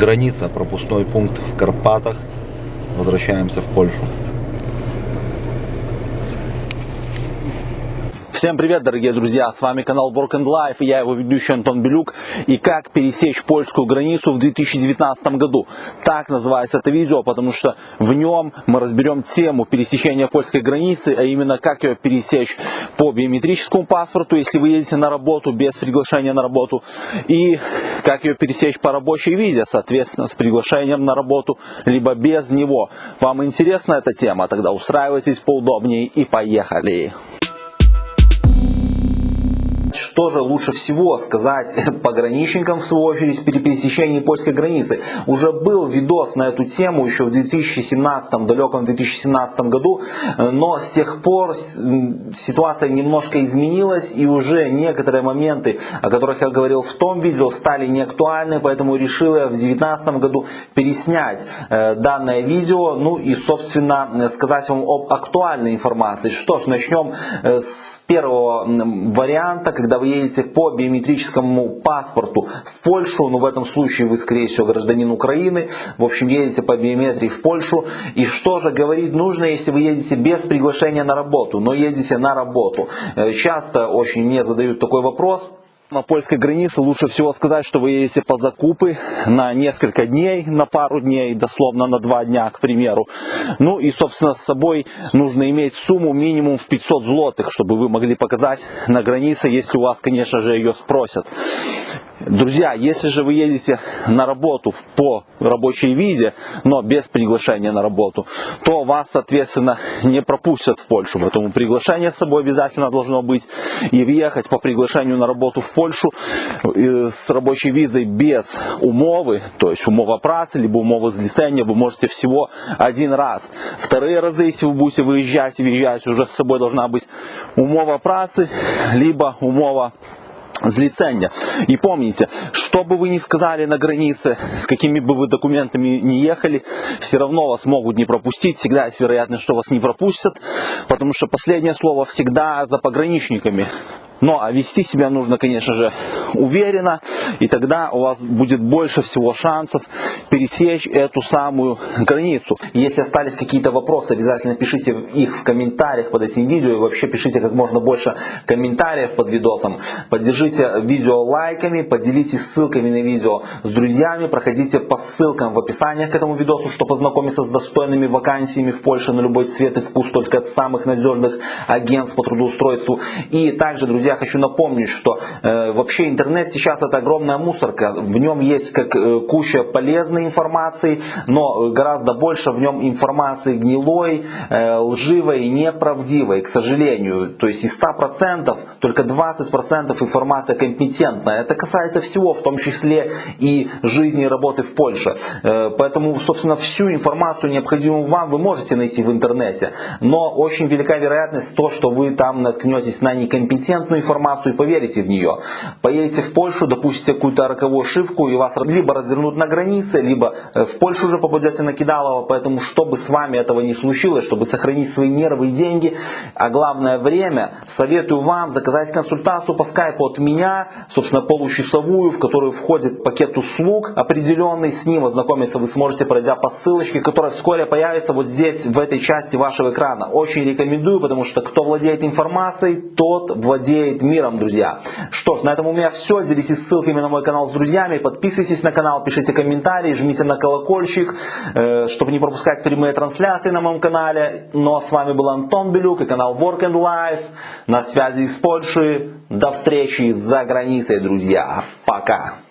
Граница, пропускной пункт в Карпатах. Возвращаемся в Польшу. Всем привет, дорогие друзья! С вами канал Work and Life и я его ведущий Антон Белюк. И как пересечь польскую границу в 2019 году. Так называется это видео, потому что в нем мы разберем тему пересечения польской границы, а именно как ее пересечь по биометрическому паспорту, если вы едете на работу без приглашения на работу, и как ее пересечь по рабочей визе, соответственно, с приглашением на работу, либо без него. Вам интересна эта тема? Тогда устраивайтесь поудобнее и поехали! Что же лучше всего сказать пограничникам, в свою очередь, при пересечении польской границы. Уже был видос на эту тему еще в 2017, далеком 2017 году, но с тех пор ситуация немножко изменилась и уже некоторые моменты, о которых я говорил в том видео, стали неактуальны, поэтому решил я в 2019 году переснять э, данное видео, ну и, собственно, сказать вам об актуальной информации. Что ж, начнем э, с первого варианта, когда вы едете по биометрическому паспорту в Польшу, ну в этом случае вы скорее всего гражданин Украины, в общем едете по биометрии в Польшу, и что же говорить нужно, если вы едете без приглашения на работу, но едете на работу. Э, часто очень мне задают такой вопрос, на польской границе лучше всего сказать, что вы едете по закупы на несколько дней, на пару дней, дословно на два дня, к примеру. Ну и, собственно, с собой нужно иметь сумму минимум в 500 злотых, чтобы вы могли показать на границе, если у вас, конечно же, ее спросят. Друзья, если же вы едете на работу по рабочей визе, но без приглашения на работу, то вас, соответственно, не пропустят в Польшу. Поэтому приглашение с собой обязательно должно быть. И въехать по приглашению на работу в Польшу э, с рабочей визой без умовы, то есть умова працы, либо умова злицения, вы можете всего один раз. Вторые разы, если вы будете выезжать и въезжать, уже с собой должна быть умова працы, либо умова злицения. И помните, что бы вы ни сказали на границе, с какими бы вы документами не ехали, все равно вас могут не пропустить, всегда есть вероятность, что вас не пропустят, потому что последнее слово всегда за пограничниками. Но а вести себя нужно, конечно же, уверенно, и тогда у вас будет больше всего шансов пересечь эту самую границу. Если остались какие-то вопросы, обязательно пишите их в комментариях под этим видео, и вообще пишите как можно больше комментариев под видосом. Поддержите видео лайками, поделитесь ссылками на видео с друзьями, проходите по ссылкам в описании к этому видосу, чтобы познакомиться с достойными вакансиями в Польше на любой цвет и вкус, только от самых надежных агентств по трудоустройству. И также, друзья, хочу напомнить, что э, вообще интернет сейчас это огромная мусорка. В нем есть как э, куча полезной информации, но гораздо больше в нем информации гнилой, э, лживой и неправдивой, к сожалению. То есть из 100% только 20% информация компетентная. Это касается всего, в том числе и жизни и работы в Польше. Э, поэтому, собственно, всю информацию, необходимую вам, вы можете найти в интернете. Но очень велика вероятность то, что вы там наткнетесь на некомпетентную информацию и поверите в нее. Поедете в Польшу, допустите какую-то роковую ошибку и вас либо развернут на границе, либо э, в Польшу уже попадете на Кидалово. Поэтому, чтобы с вами этого не случилось, чтобы сохранить свои нервы и деньги, а главное время, советую вам заказать консультацию по скайпу от меня, собственно, получасовую, в которую входит пакет услуг определенный. С ним ознакомиться вы сможете, пройдя по ссылочке, которая вскоре появится вот здесь, в этой части вашего экрана. Очень рекомендую, потому что кто владеет информацией, тот владеет миром, друзья. Что ж, на этом у меня все. Делитесь ссылками на мой канал с друзьями. Подписывайтесь на канал, пишите комментарии, жмите на колокольчик, э, чтобы не пропускать прямые трансляции на моем канале. Ну а с вами был Антон Белюк и канал Work and Life. На связи из Польши. До встречи за границей, друзья. Пока.